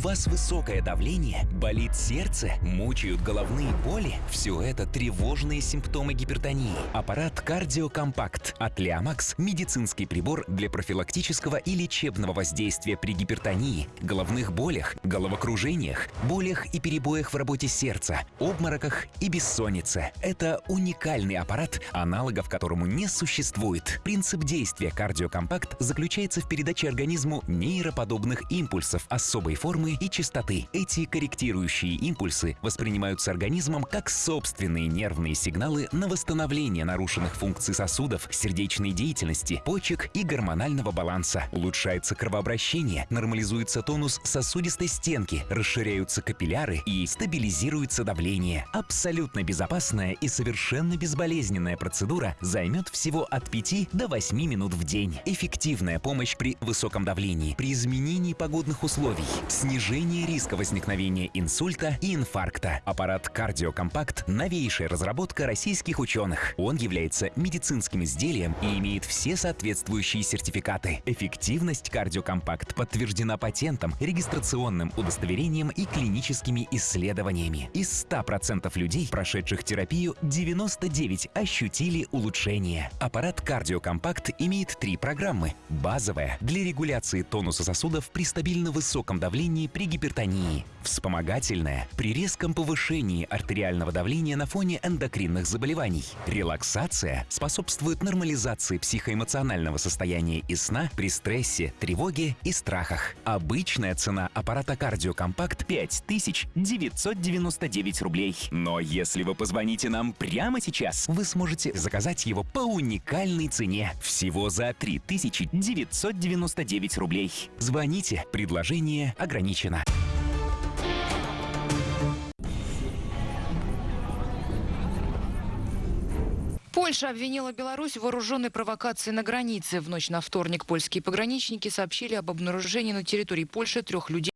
вас высокое давление, болит сердце, мучают головные боли? Все это тревожные симптомы гипертонии. Аппарат Кардиокомпакт от Leomax – медицинский прибор для профилактического и лечебного воздействия при гипертонии, головных болях, головокружениях, болях и перебоях в работе сердца, обмороках и бессоннице. Это уникальный аппарат, аналогов которому не существует. Принцип действия Кардиокомпакт заключается в передаче организму нейроподобных импульсов особой формы и частоты. Эти корректирующие импульсы воспринимаются организмом как собственные нервные сигналы на восстановление нарушенных функций сосудов, сердечной деятельности, почек и гормонального баланса. Улучшается кровообращение, нормализуется тонус сосудистой стенки, расширяются капилляры и стабилизируется давление. Абсолютно безопасная и совершенно безболезненная процедура займет всего от 5 до 8 минут в день. Эффективная помощь при высоком давлении, при изменении погодных условий, снижение риска возникновения инсульта и инфаркта. Аппарат Кардиокомпакт – новейшая разработка российских ученых. Он является медицинским изделием и имеет все соответствующие сертификаты. Эффективность Кардиокомпакт подтверждена патентом, регистрационным удостоверением и клиническими исследованиями. Из 100% людей, прошедших терапию, 99 ощутили улучшение. Аппарат Кардиокомпакт имеет три программы. Базовая – для регуляции тонуса сосудов при стабильно высоком давлении при гипертонии. Вспомогательная – при резком повышении артериального давления на фоне эндокринных заболеваний. Релаксация способствует нормализации психоэмоционального состояния и сна при стрессе, тревоге и страхах. Обычная цена аппарата Кардиокомпакт 5999 рублей. Но если вы позвоните нам прямо сейчас, вы сможете заказать его по уникальной цене. Всего за 3999 рублей. Звоните, предложение ограничено. Польша обвинила Беларусь в вооруженной провокации на границе. В ночь на вторник польские пограничники сообщили об обнаружении на территории Польши трех людей